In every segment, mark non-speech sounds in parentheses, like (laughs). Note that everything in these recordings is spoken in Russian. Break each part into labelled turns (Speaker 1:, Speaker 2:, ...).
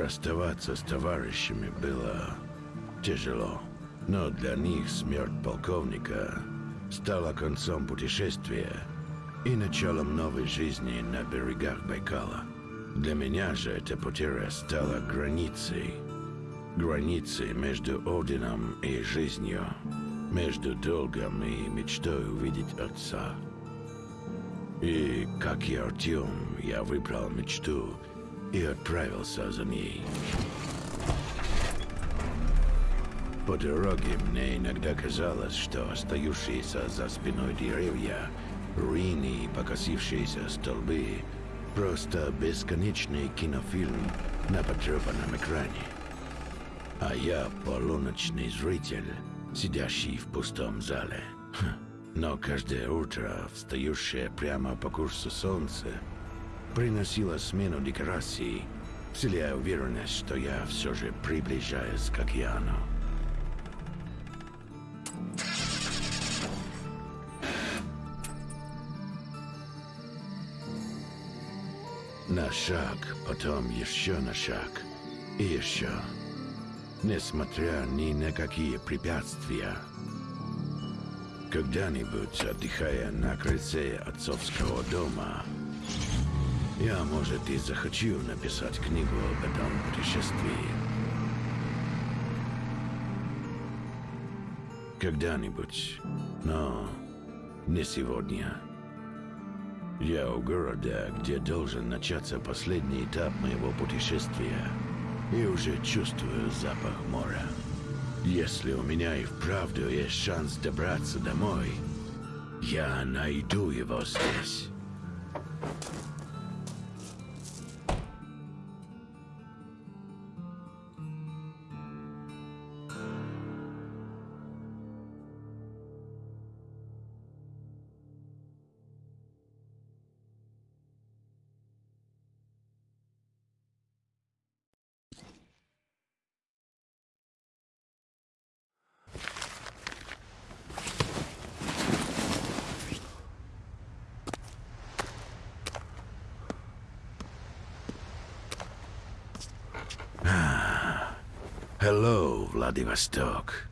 Speaker 1: Расставаться с товарищами было тяжело. Но для них смерть полковника стала концом путешествия и началом новой жизни на берегах Байкала. Для меня же эта потеря стала границей. Границей между Одином и жизнью. Между долгом и мечтой увидеть отца. И, как и Артем, я выбрал мечту и отправился за ней. По дороге мне иногда казалось, что остающиеся за спиной деревья, руины и покосившиеся столбы — просто бесконечный кинофильм на потрепанном экране. А я полуночный зритель, сидящий в пустом зале. Но каждое утро, встающее прямо по курсу солнца, приносило смену декораций, вселяя уверенность, что я все же приближаюсь к океану. На шаг, потом еще на шаг и еще. Несмотря ни на какие препятствия. Когда-нибудь, отдыхая на крыльце отцовского дома, я, может, и захочу написать книгу об этом путешествии. Когда-нибудь, но не сегодня. Я у города, где должен начаться последний этап моего путешествия, и уже чувствую запах моря. Если у меня и вправду есть шанс добраться домой, я найду его здесь. They were stuck.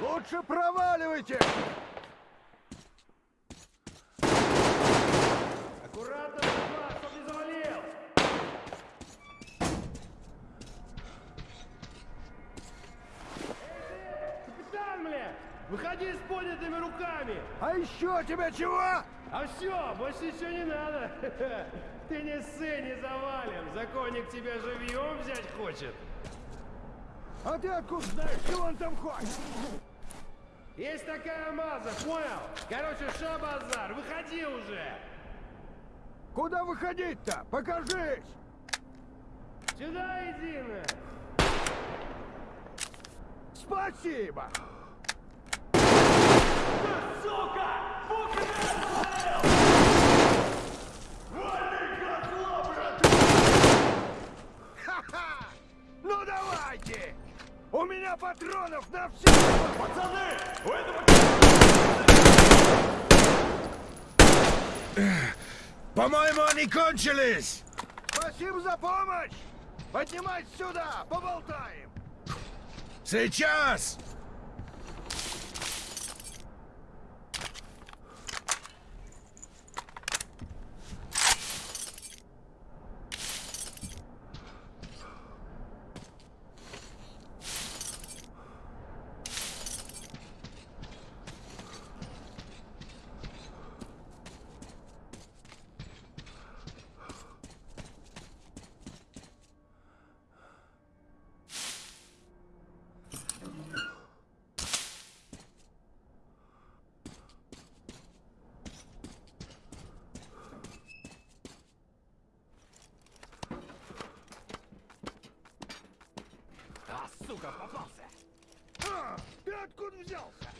Speaker 2: Лучше проваливайте!
Speaker 3: Аккуратно, братва, чтоб не завалил! Эй ты, капитан, бля! Выходи с поднятыми руками!
Speaker 2: А еще тебя чего?
Speaker 3: А все, больше ничего не надо. (laughs) Ты не ссы, не завалим. Законник тебя живьем взять хочет.
Speaker 2: А ты откуда знаешь, что он там хочет?
Speaker 3: Есть такая маза, понял? Короче, что базар, выходи уже!
Speaker 2: Куда выходить-то? Покажись!
Speaker 3: Сюда иди, на!
Speaker 2: Спасибо!
Speaker 3: Сука!
Speaker 2: У меня патронов на все! Пацаны! У этого...
Speaker 1: По-моему, они кончились!
Speaker 2: Спасибо за помощь! Поднимать сюда! Поболтаем!
Speaker 1: Сейчас!
Speaker 2: Сука, попался! А, ты откуда взялся?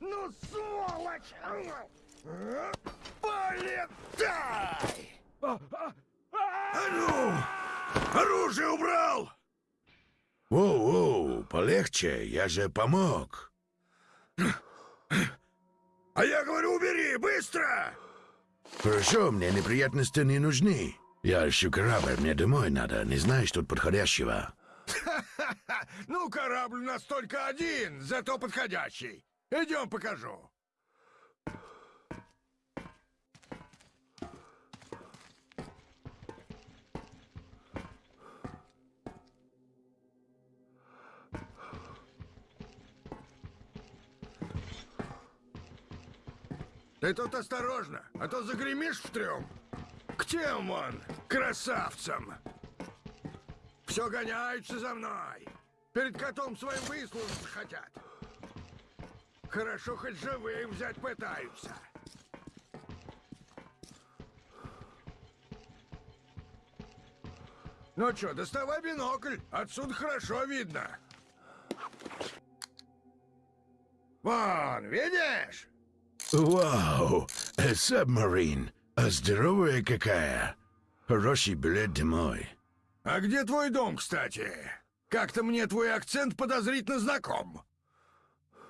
Speaker 2: Ну, сволочь! А, Полетай! А, а,
Speaker 1: А ну! Оружие убрал! Воу-воу, полегче, я же помог.
Speaker 2: А я говорю, убери, быстро!
Speaker 1: Хорошо, мне неприятности не нужны. Я ищу корабль, мне домой надо, не знаешь тут подходящего. (laughs)
Speaker 2: Ну, корабль у нас только один, зато подходящий. Идем покажу. Ты тут осторожно, а то загремишь в трюм. Тем он, красавцам. Все гоняются за мной. Перед котом своим выслужиться хотят. Хорошо, хоть живым взять пытаются. Ну что, доставай бинокль. Отсюда хорошо видно. Вон, видишь?
Speaker 1: Вау, э, сабмарин, а здоровая какая. Хороший билет домой.
Speaker 2: А где твой дом, кстати? Как-то мне твой акцент подозрительно знаком.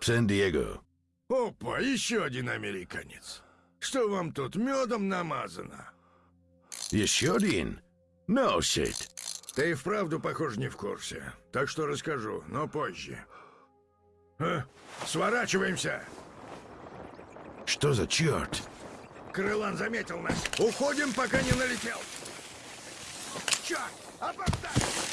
Speaker 1: Сан-Диего.
Speaker 2: Опа, еще один американец. Что вам тут медом намазано?
Speaker 1: Еще один? No shit.
Speaker 2: Ты и вправду, похоже, не в курсе. Так что расскажу, но позже. А, сворачиваемся!
Speaker 1: Что за черт?
Speaker 2: Крылан заметил нас. Уходим, пока не налетел. Черт! Опоздай!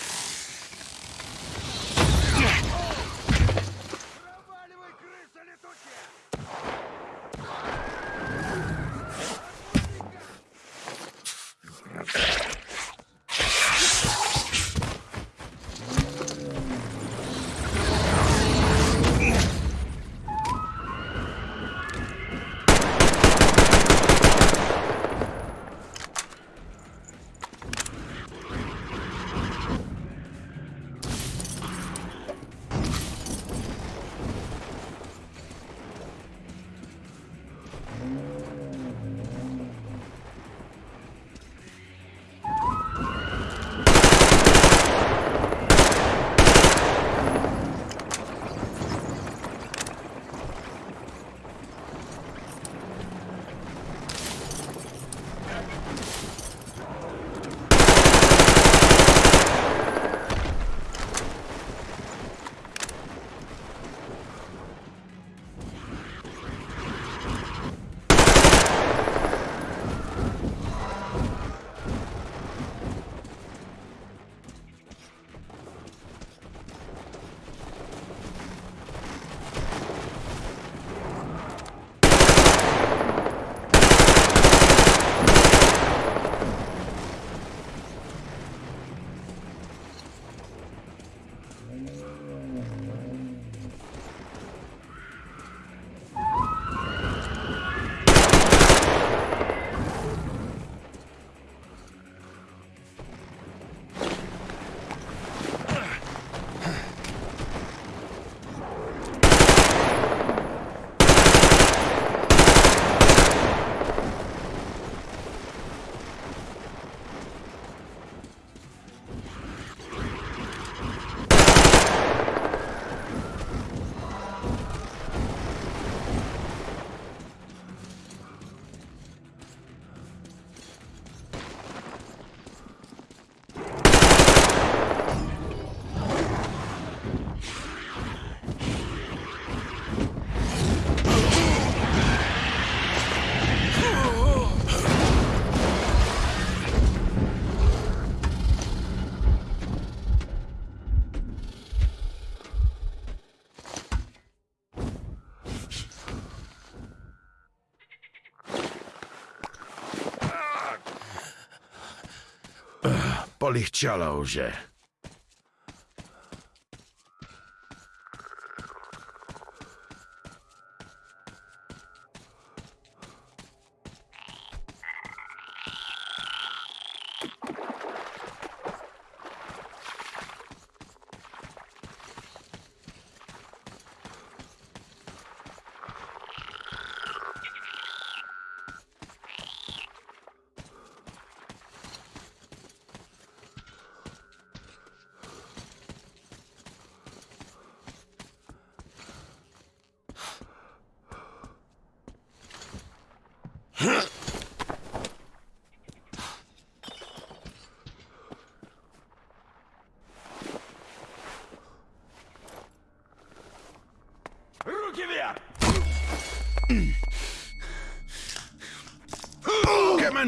Speaker 1: Полегчало уже.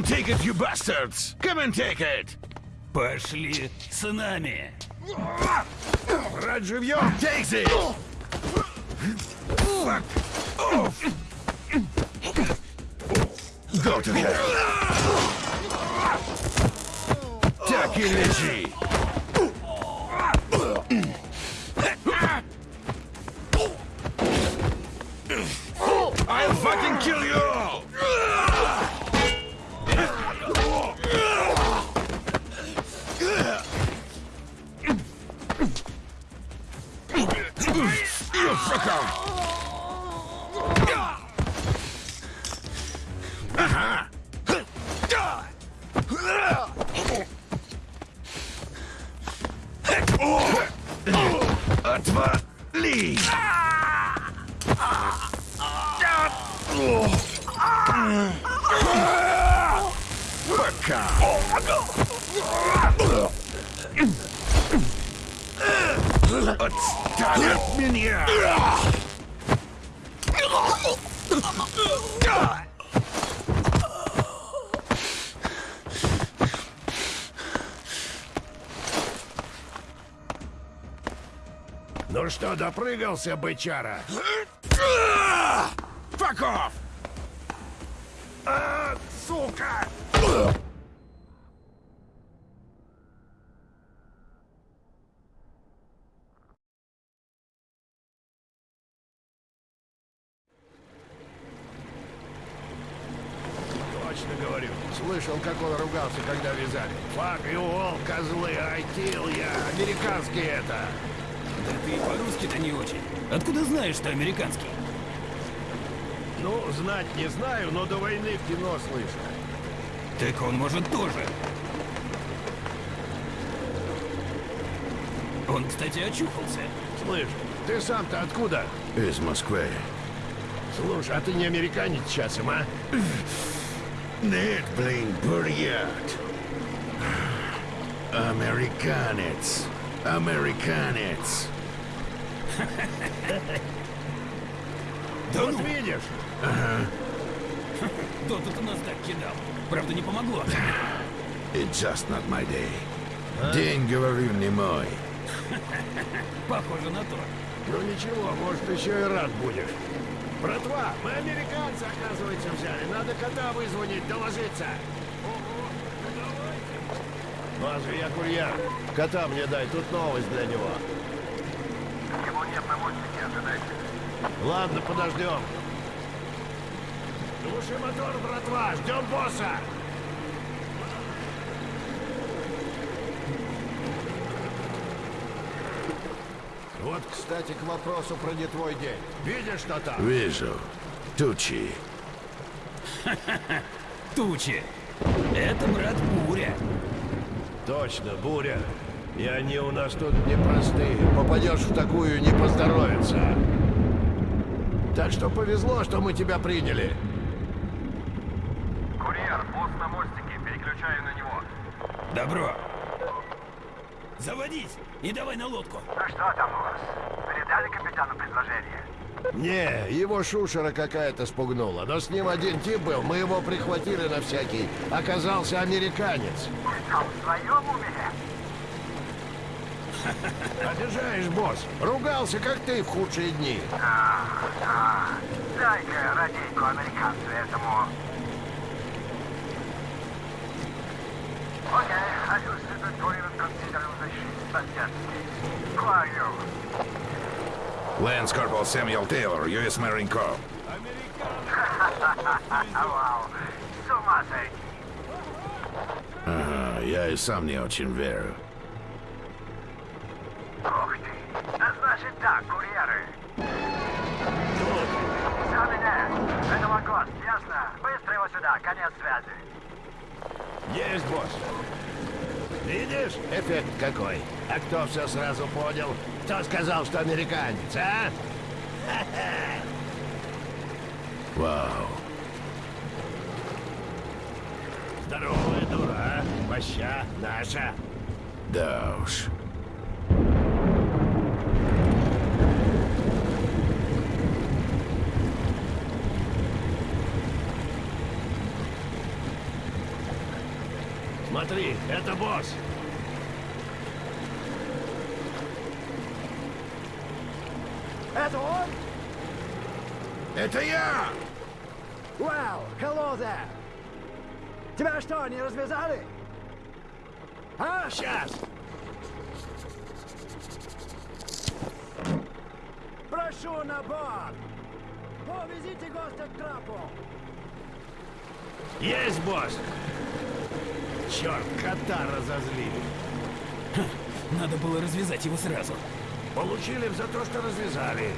Speaker 1: take it, you bastards! Come and take it!
Speaker 4: Пошли с нами.
Speaker 5: Брать живьем!
Speaker 1: Take it! Fuck off! Go to hell! Так и лежи! Отвали! Пока! Отстань от меня!
Speaker 5: Ну что, допрыгался, бычара?
Speaker 1: Off!
Speaker 5: А, сука! Точно говорю. Слышал, как он ругался, когда вязали. Fuck you all, козлы, I kill я. Американский это.
Speaker 4: Да ты и очень. Откуда знаешь, что американский?
Speaker 5: Ну, знать не знаю, но до войны в кино слышал.
Speaker 4: Так он может тоже. Он, кстати, очухался.
Speaker 5: Слышь, ты сам-то откуда?
Speaker 1: Из Москвы.
Speaker 5: Слушай, а ты не американец часом, а?
Speaker 1: Нет, блин, бурят. Американец. Американец.
Speaker 4: Да
Speaker 5: вот
Speaker 4: ну,
Speaker 5: видишь?
Speaker 4: кто тут у нас так кидал? Правда, не помогло.
Speaker 1: It's just not my day. День, говорю, не мой.
Speaker 4: Похоже на то.
Speaker 5: Ну ничего, может, еще и рад будешь. Братва, мы американца, оказывается, взяли. Надо кота вызвонить, доложиться. Лазу, я курьер. Кота мне дай, тут новость для него.
Speaker 6: Ожидайте.
Speaker 5: Ладно, подождем. Глуши мотор, братва, ждем босса. Вот, кстати, к вопросу про не твой день. Видишь, что там?
Speaker 1: Вижу. Тучи. (laughs)
Speaker 4: Тучи. Это, брат, буря.
Speaker 5: Точно, буря. И они у нас тут непростые. Попадешь в такую, не поздоровится. Так что повезло, что мы тебя приняли.
Speaker 6: Курьер, босс на мостике, переключаю на него.
Speaker 4: Добро. Заводись и давай на лодку.
Speaker 6: Ну что там у вас? Передали капитану предложение?
Speaker 5: Не, его шушера какая-то спугнула. Но с ним один тип был, мы его прихватили на всякий. Оказался американец.
Speaker 6: А в своем уме?
Speaker 5: Обижаешь, босс. Ругался, как ты в худшие дни.
Speaker 6: А, а, дай-ка радейку американцу этому. Окей, I
Speaker 7: Pretorian Considerable защиты Стандартский. Who are you?
Speaker 1: Lance Corporal Samuel Taylor, U.S. Marine Corps.
Speaker 7: Вау, с ума сойти.
Speaker 1: Ага, я и сам не очень верю.
Speaker 5: Есть, босс. Видишь, эффект какой? А кто все сразу понял? Кто сказал, что американец, а? (laughs)
Speaker 1: Вау.
Speaker 5: Здоровая дура, а? Моща наша.
Speaker 1: Да уж.
Speaker 5: Смотри, это босс.
Speaker 8: Это он?
Speaker 2: Это я!
Speaker 8: Well, hello there. Тебя что, не развязали? А?
Speaker 5: Сейчас.
Speaker 8: Прошу на борт. Повезите гостя к трапу.
Speaker 5: Есть, босс. Черт, кота разозлили.
Speaker 4: Надо было развязать его сразу.
Speaker 5: Получили за то, что развязали.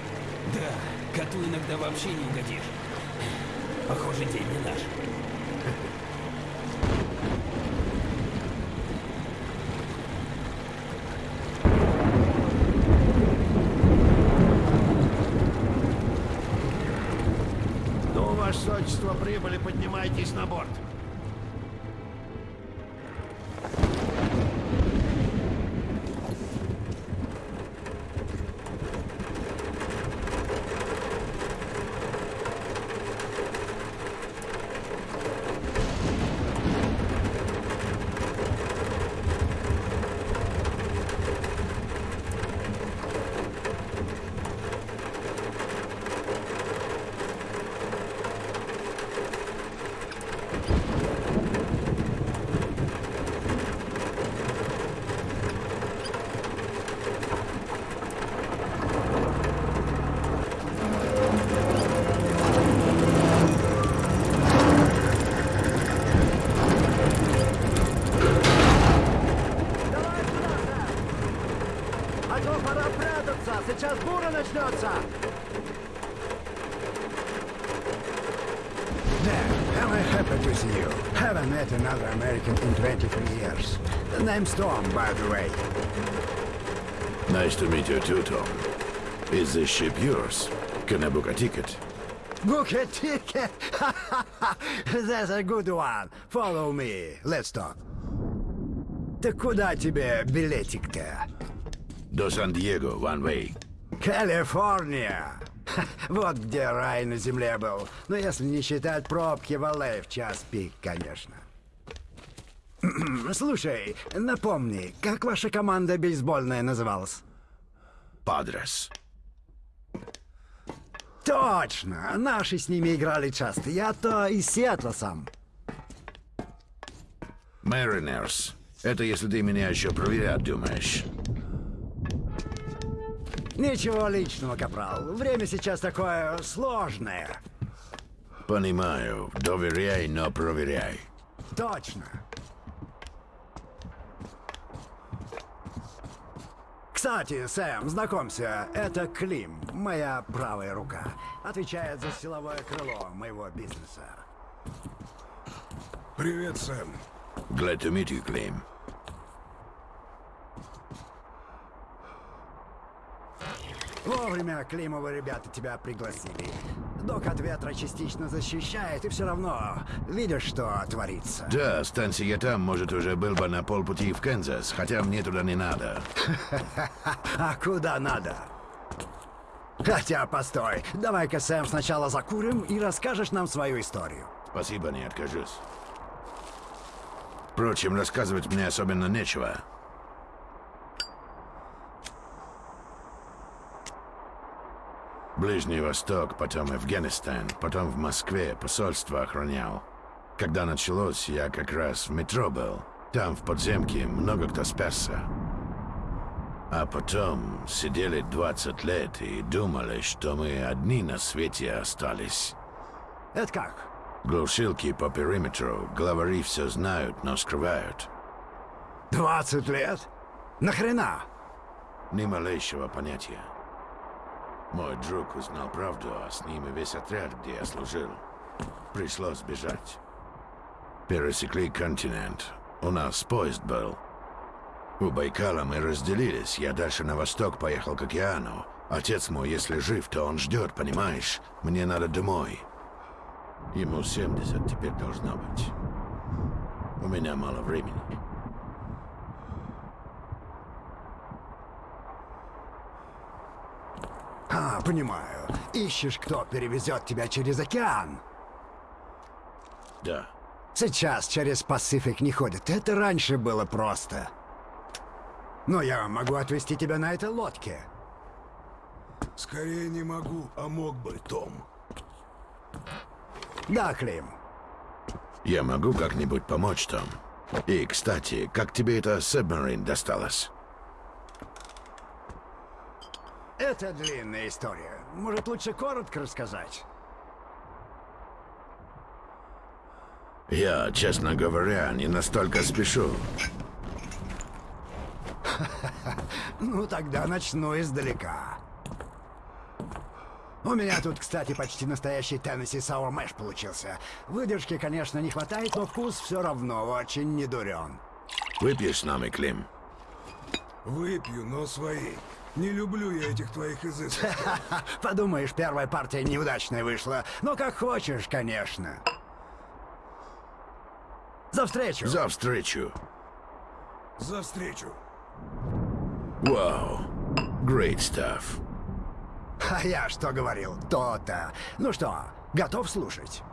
Speaker 4: Да, коту иногда вообще не угодишь. Похоже, день не наш.
Speaker 5: Ну, ваше сочество, прибыли, поднимайтесь на борт.
Speaker 6: The name's Tom, by the way.
Speaker 1: Nice to meet you too, Tom. Is this ship yours? Can I book a ticket?
Speaker 6: Book a ticket! (laughs) That's a good one. Follow me. Let's talk. Так куда тебе билетик-то?
Speaker 1: До Сан-Диего, one way.
Speaker 6: Калифорния! Вот где рай на земле был. Ну, если не считать пробки в LA в час пик, конечно. (clears throat) Слушай, напомни, как ваша команда бейсбольная называлась?
Speaker 1: Падрес.
Speaker 6: Точно! Наши с ними играли часто. Я-то из Сиэтла сам.
Speaker 1: Mariners. Это если ты меня еще проверять думаешь.
Speaker 6: Ничего личного, капрал. Время сейчас такое сложное.
Speaker 1: Понимаю. Доверяй, но проверяй.
Speaker 6: Точно. Кстати, Сэм, знакомься, это Клим, моя правая рука. Отвечает за силовое крыло моего бизнеса.
Speaker 2: Привет, Сэм.
Speaker 1: Glad to meet you, Claim.
Speaker 6: Вовремя Климовы ребята тебя пригласили. Док от ветра частично защищает, и все равно видишь, что творится.
Speaker 1: Да, станция там, может, уже был бы на полпути в Канзас, хотя мне туда не надо. (laughs)
Speaker 6: А куда надо? Хотя, постой, давай-ка, Сэм, сначала закурим и расскажешь нам свою историю.
Speaker 1: Спасибо, не откажусь. Впрочем, рассказывать мне особенно нечего. Ближний Восток, потом Афганистан, потом в Москве посольство охранял. Когда началось, я как раз в метро был. Там, в подземке, много кто спасся. А потом сидели 20 лет и думали, что мы одни на свете остались.
Speaker 6: Это как?
Speaker 1: Глушилки по периметру, главари все знают, но скрывают.
Speaker 6: 20 лет? Нахрена?
Speaker 1: Ни малейшего понятия. Мой друг узнал правду, а с ним и весь отряд, где я служил. Пришлось бежать. Пересекли континент. У нас поезд был. У Байкала мы разделились. Я дальше на восток поехал к океану. Отец мой, если жив, то он ждет, понимаешь? Мне надо домой. Ему 70 теперь должно быть. У меня мало времени.
Speaker 6: Понимаю. Ищешь, кто перевезет тебя через океан.
Speaker 1: Да.
Speaker 6: Сейчас через Пасифик не ходят. Это раньше было просто. Но я могу отвезти тебя на этой лодке.
Speaker 2: Скорее не могу, а мог бы, Том.
Speaker 6: Да, Клим.
Speaker 1: Я могу как-нибудь помочь там. И, кстати, как тебе эта Submarine досталась?
Speaker 6: Это длинная история. Может, лучше коротко рассказать?
Speaker 1: Я, честно говоря, не настолько спешу. (laughs)
Speaker 6: Ну, тогда начну издалека. У меня тут, кстати, почти настоящий Теннесси Sour Мэш получился. Выдержки, конечно, не хватает, но вкус все равно очень недурен.
Speaker 1: Выпьешь с нами, Клим?
Speaker 2: Выпью, но свои. Не люблю я этих твоих изысков. (laughs)
Speaker 6: Подумаешь, первая партия неудачная вышла. Ну, как хочешь, конечно. За встречу!
Speaker 1: За встречу.
Speaker 2: За встречу.
Speaker 1: Вау. Great stuff.
Speaker 6: А я что говорил? То-то. Ну что, готов слушать?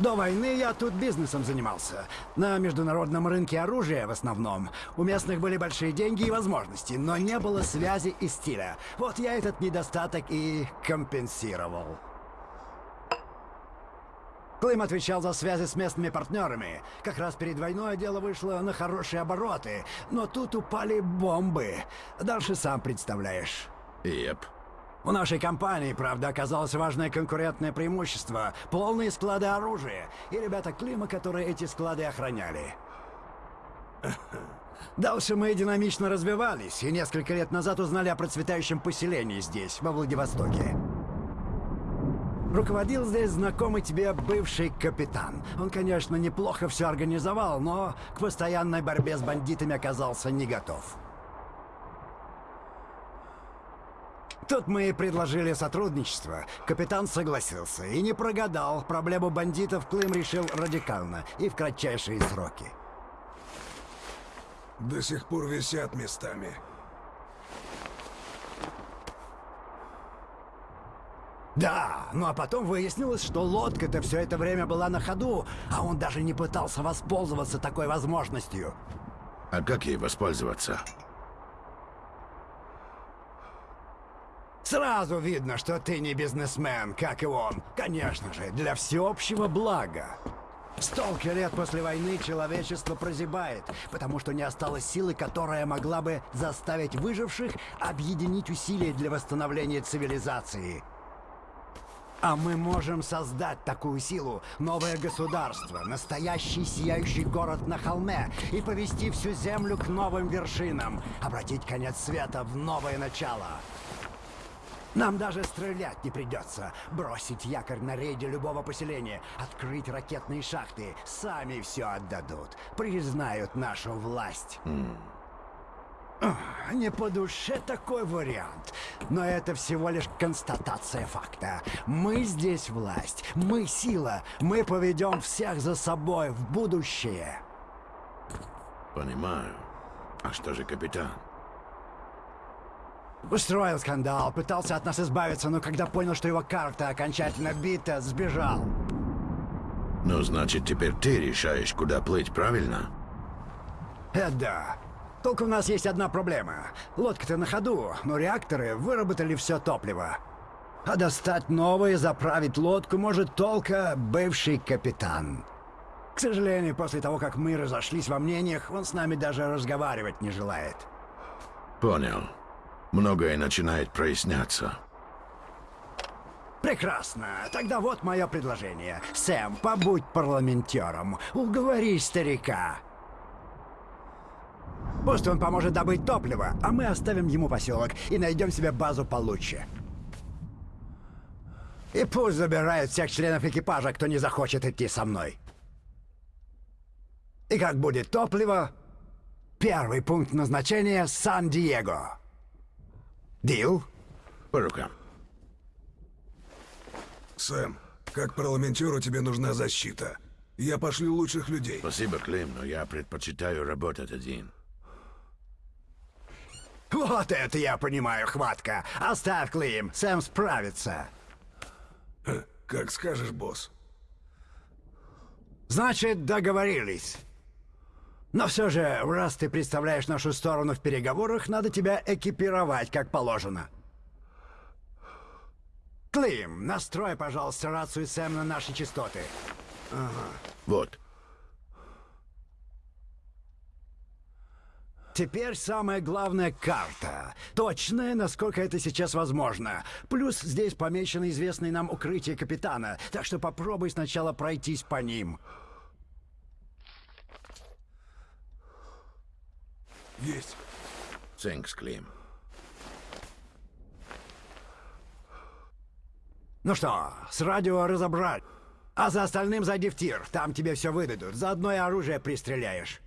Speaker 6: До войны я тут бизнесом занимался. На международном рынке оружия в основном. У местных были большие деньги и возможности, но не было связи и стиля. Вот я этот недостаток и компенсировал. Клим отвечал за связи с местными партнерами. Как раз перед войной дело вышло на хорошие обороты, но тут упали бомбы. Дальше сам представляешь.
Speaker 1: Еп.
Speaker 6: У нашей компании, правда, оказалось важное конкурентное преимущество — полные склады оружия и ребята Клима, которые эти склады охраняли. (laughs) Дальше мы динамично развивались, и несколько лет назад узнали о процветающем поселении здесь, во Владивостоке. Руководил здесь знакомый тебе бывший капитан. Он, конечно, неплохо все организовал, но к постоянной борьбе с бандитами оказался не готов. Тут мы и предложили сотрудничество. Капитан согласился и не прогадал. Проблему бандитов Клим решил радикально и в кратчайшие сроки.
Speaker 2: До сих пор висят местами.
Speaker 6: Да, ну а потом выяснилось, что лодка-то все это время была на ходу, а он даже не пытался воспользоваться такой возможностью.
Speaker 1: А как ей воспользоваться?
Speaker 6: Сразу видно, что ты не бизнесмен, как и он. Конечно же, для всеобщего блага. Столько лет после войны человечество прозябает, потому что не осталось силы, которая могла бы заставить выживших объединить усилия для восстановления цивилизации. А мы можем создать такую силу, новое государство, настоящий сияющий город на холме и повести всю землю к новым вершинам, обратить конец света в новое начало. Нам даже стрелять не придется. Бросить якорь на рейде любого поселения, открыть ракетные шахты. Сами все отдадут. Признают нашу власть. Ах, Не по душе такой вариант. Но это всего лишь констатация факта. Мы здесь власть, мы сила, мы поведем всех за собой в будущее.
Speaker 1: Понимаю. А что же капитан?
Speaker 6: Устроил скандал, пытался от нас избавиться, но когда понял, что его карта окончательно бита, сбежал.
Speaker 1: Ну, значит, теперь ты решаешь, куда плыть, правильно?
Speaker 6: Это да. Только у нас есть одна проблема. Лодка-то на ходу, но реакторы выработали все топливо. А достать новое, заправить лодку может только бывший капитан. К сожалению, после того, как мы разошлись во мнениях, он с нами даже разговаривать не желает.
Speaker 1: Понял. Многое начинает проясняться.
Speaker 6: Прекрасно. Тогда вот мое предложение. Сэм, побудь парламентером. Уговори старика. Пусть он поможет добыть топливо, а мы оставим ему поселок и найдем себе базу получше. И пусть забирают всех членов экипажа, кто не захочет идти со мной. И как будет топливо, первый пункт назначения — Сан-Диего. Дил?
Speaker 1: По рукам.
Speaker 2: Сэм, как парламентеру тебе нужна защита. Я пошлю лучших людей.
Speaker 1: Спасибо, Клим, но я предпочитаю работать один.
Speaker 6: Вот это я понимаю, хватка. Оставь, Клим, Сэм справится.
Speaker 2: Как скажешь, босс.
Speaker 6: Значит, договорились. Но все же, раз ты представляешь нашу сторону в переговорах, надо тебя экипировать как положено. Клим, настрой, пожалуйста, рацию Сэм на наши частоты.
Speaker 1: Вот.
Speaker 6: Теперь самая главная карта. Точная, насколько это сейчас возможно. Плюс здесь помечено известное нам укрытие капитана, так что попробуй сначала пройтись по ним.
Speaker 2: Есть.
Speaker 1: Thanks, Клим.
Speaker 6: Ну что, с радио разобрать. А за остальным зайди в тир, там тебе все выдадут. Заодно и оружие пристреляешь.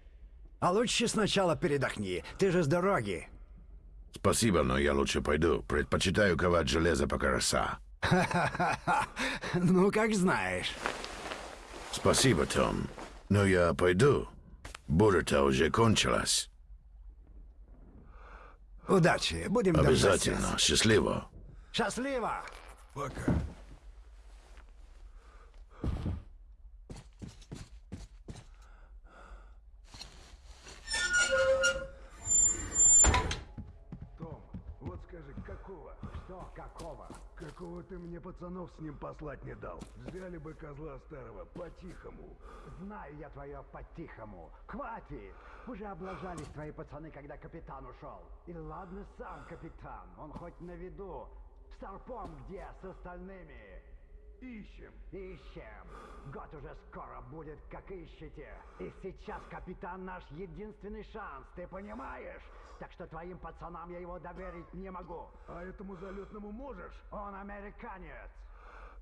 Speaker 6: А лучше сначала передохни, ты же с дороги.
Speaker 1: Спасибо, но я лучше пойду. Предпочитаю ковать железо пока роса. (laughs)
Speaker 6: Ну, как знаешь.
Speaker 1: Спасибо, Том. Но я пойду. Буря-то уже кончилась.
Speaker 6: Удачи, будем
Speaker 1: Обязательно. Счастливо.
Speaker 6: Счастливо!
Speaker 2: Пока.
Speaker 9: Том, вот скажи, какого? Что какого?
Speaker 2: Какого ты мне пацанов с ним послать не дал? Взяли бы козла старого по-тихому.
Speaker 9: Знаю я твое по-тихому. Хватит! Уже облажались твои пацаны, когда капитан ушел. И ладно сам капитан, он хоть на виду. Старпом где с остальными?
Speaker 2: Ищем.
Speaker 9: Ищем. Год уже скоро будет, как ищете. И сейчас капитан наш единственный шанс, ты понимаешь? Так что твоим пацанам я его доверить не могу.
Speaker 2: А этому залетному можешь?
Speaker 9: Он американец.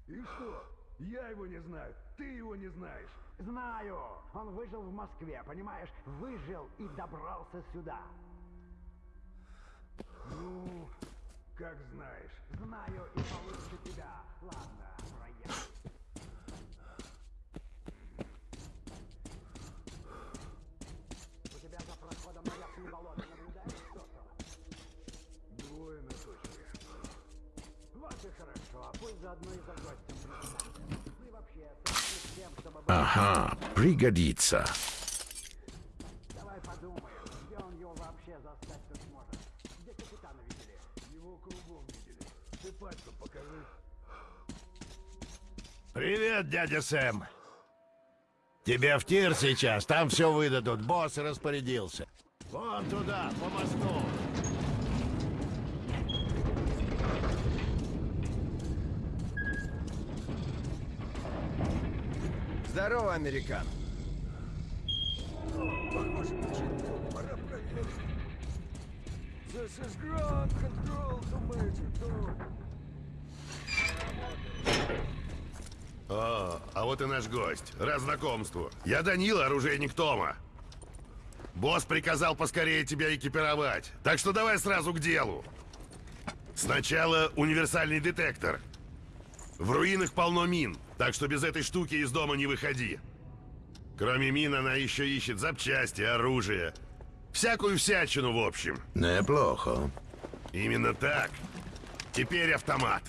Speaker 2: И что? Я его не знаю. Ты его не знаешь.
Speaker 9: Знаю. Он выжил в Москве, понимаешь? Выжил и добрался сюда.
Speaker 2: Ну, как знаешь.
Speaker 9: Знаю и получше тебя. Ладно,
Speaker 1: Ага, пригодится.
Speaker 3: Привет, дядя Сэм. Тебе в тир сейчас, там все выдадут, босс распорядился. Вон туда, по мосту.
Speaker 5: Здорово, американ.
Speaker 2: Похоже, бежит. Пора проверить. This is ground control to Major Tom.
Speaker 3: О, а вот и наш гость. Раз знакомству. Я Данила, оружейник Тома. Босс приказал поскорее тебя экипировать. Так что давай сразу к делу. Сначала универсальный детектор. В руинах полно мин, так что без этой штуки из дома не выходи. Кроме мин, она еще ищет запчасти, оружие. Всякую всячину, в общем.
Speaker 1: Неплохо.
Speaker 3: Именно так. Теперь автомат.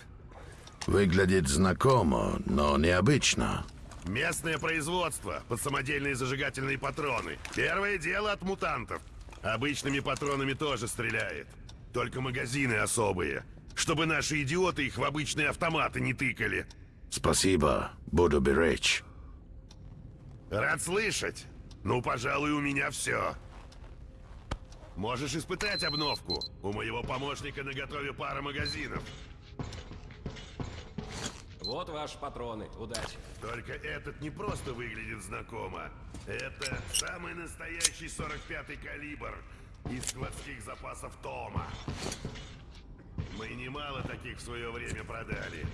Speaker 1: Выглядит знакомо, но необычно.
Speaker 3: Местное производство под самодельные зажигательные патроны. Первое дело от мутантов. Обычными патронами тоже стреляет. Только магазины особые. Чтобы наши идиоты их в обычные автоматы не тыкали.
Speaker 1: Спасибо, буду беречь.
Speaker 3: Рад слышать. Ну, пожалуй, у меня все. Можешь испытать обновку. У моего помощника на готове пара магазинов.
Speaker 4: Вот ваши патроны. Удачи.
Speaker 3: Только этот не просто выглядит знакомо. Это самый настоящий 45-й калибр из складских запасов Тома. Мы немало таких в свое время продали,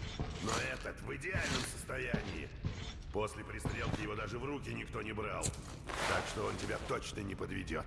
Speaker 3: но этот в идеальном состоянии. После пристрелки его даже в руки никто не брал. Так что он тебя точно не подведет.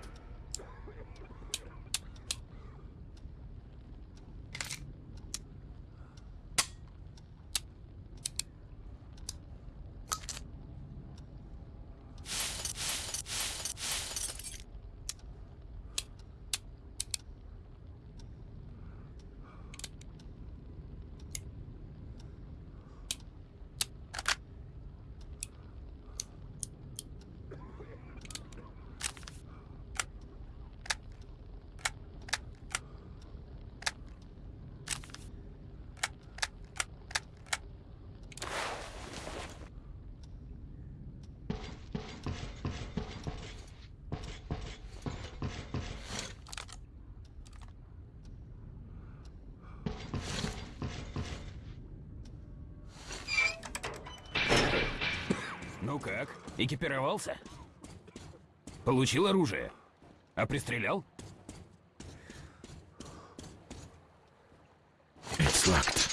Speaker 4: Ну как? Экипировался? Получил оружие? А пристрелял?
Speaker 1: It's locked.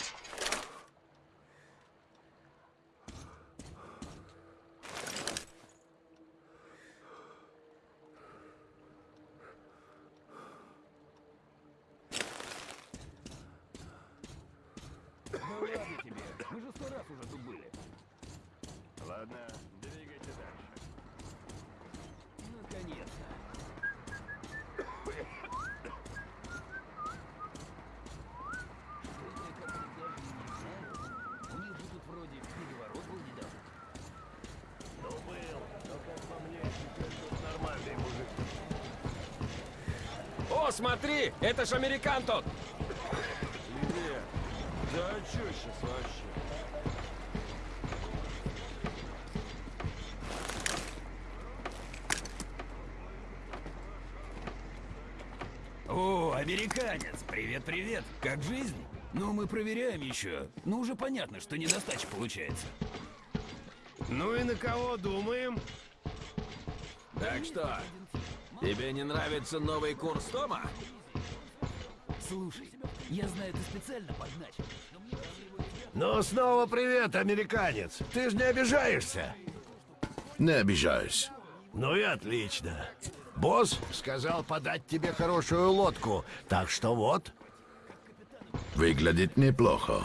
Speaker 4: Да ладно тебе. Мы же сто раз уже тут были.
Speaker 3: Ладно, двигайте дальше.
Speaker 4: Наконец-то. Что-то как-то даже не знаю. У них же тут вроде переворот был недавно.
Speaker 3: Ну был, но как по мне, теперь тут нормальный мужик.
Speaker 4: О, смотри! Это ж американ тот!
Speaker 10: Привет. Да чё сейчас вообще?
Speaker 4: О, американец! Привет-привет! Как жизнь? Ну, мы проверяем еще. Ну, уже понятно, что недостача получается.
Speaker 10: Ну и на кого думаем? Так что, тебе не нравится новый курс Тома?
Speaker 4: Слушай, я знаю, ты специально подначил.
Speaker 5: Ну, снова привет, американец. Ты же не обижаешься?
Speaker 1: Не обижаюсь.
Speaker 5: Ну и отлично. Босс сказал подать тебе хорошую лодку, так что вот.
Speaker 1: Выглядит неплохо.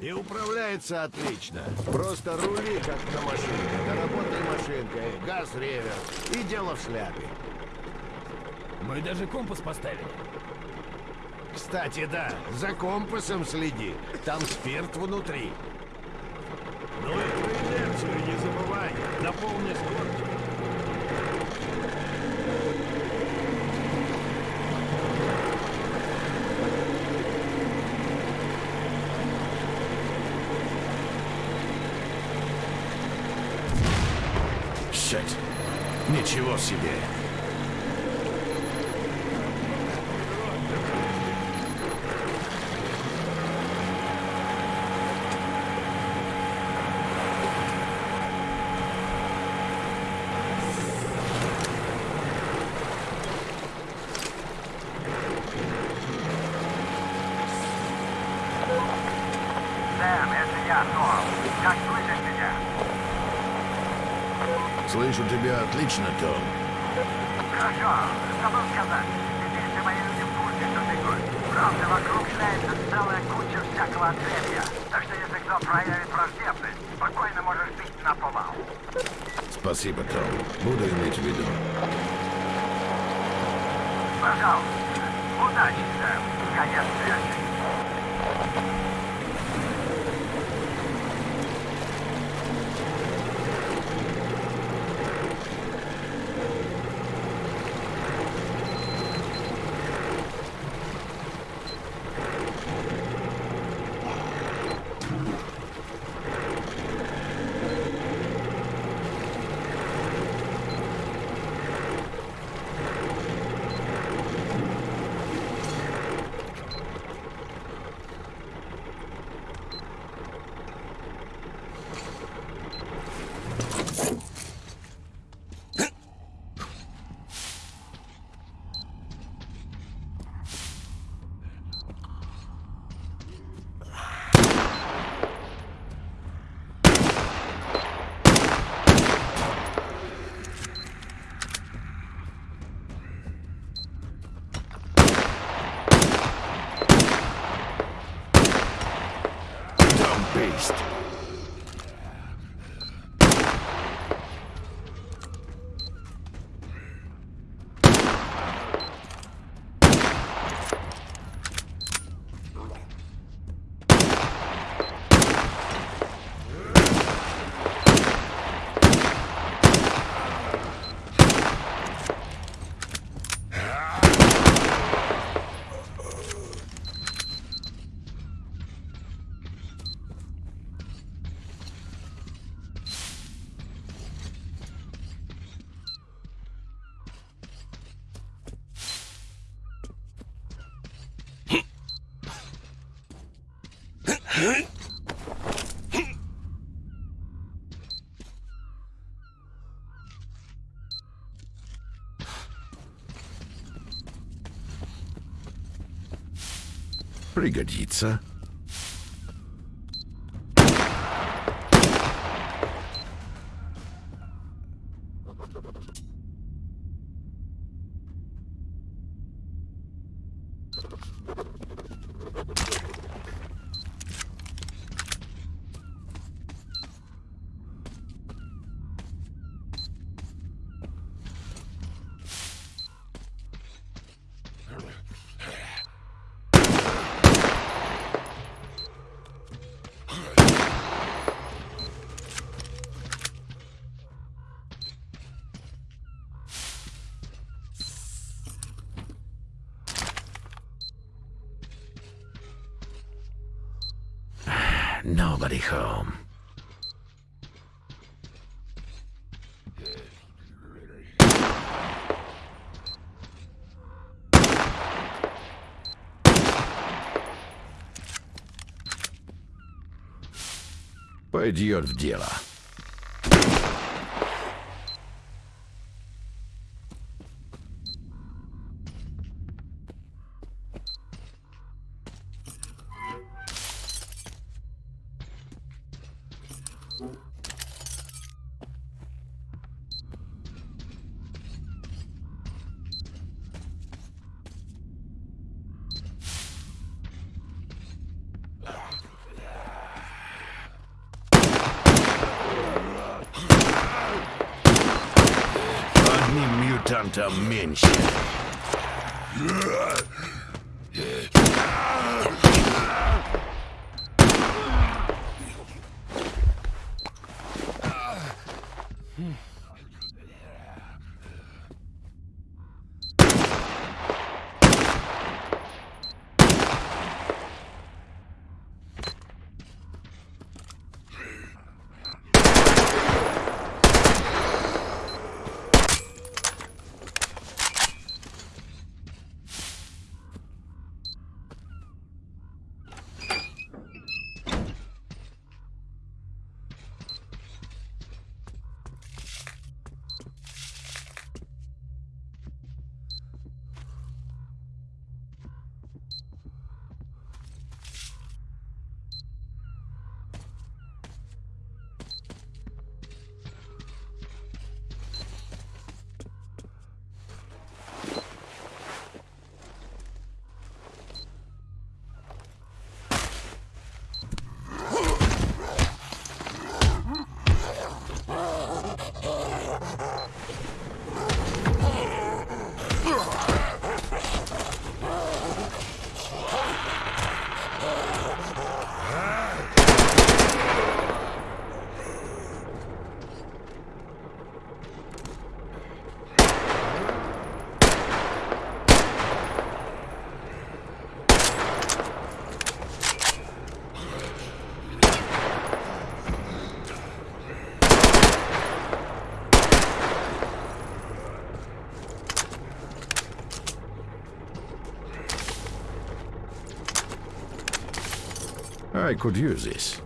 Speaker 5: И управляется отлично. Просто рули, как на машинке. Доработай машинкой, газ ревер. И дело в шляпе.
Speaker 4: Мы даже компас поставили.
Speaker 5: Кстати, да, за компасом следи. Там спирт внутри. Ну и про инерцию не забывай. На полной скорости.
Speaker 1: Щет. Ничего себе.
Speaker 6: Сэм, это я, Том. Как слышишь меня?
Speaker 1: Слышу тебя отлично, Том.
Speaker 6: Хорошо, забыл сказать. Теперь все мои люди в курсе, что ты гость. Правда, вокруг шляется целая куча всякого отребья. Так что если кто проявит враждебность, спокойно можешь бить на повал.
Speaker 1: Спасибо, Том. Буду иметь в виду.
Speaker 6: Пожалуйста. Удачи, Сэм. Конец связи.
Speaker 1: Пригодится. Nobody home. Пойдет в дело. men. I could use this.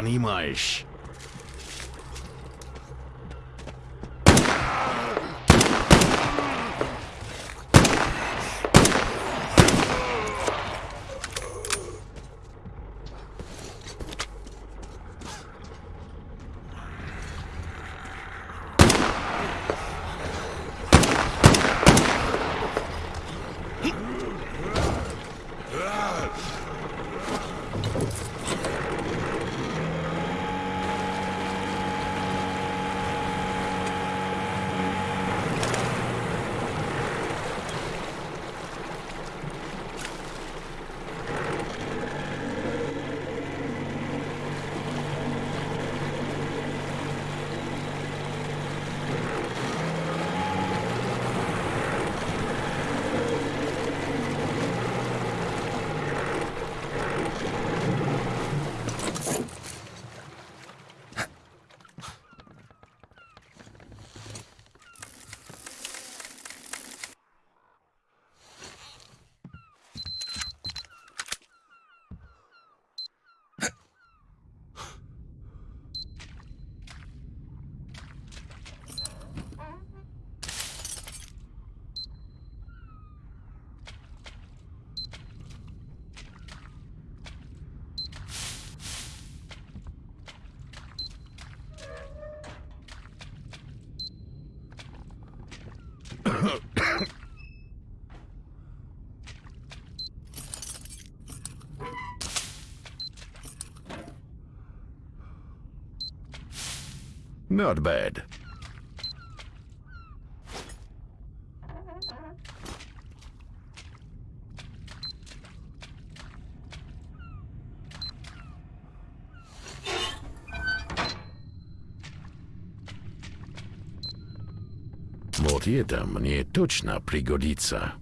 Speaker 1: animais. Not bad. Вот это мне точно пригодится.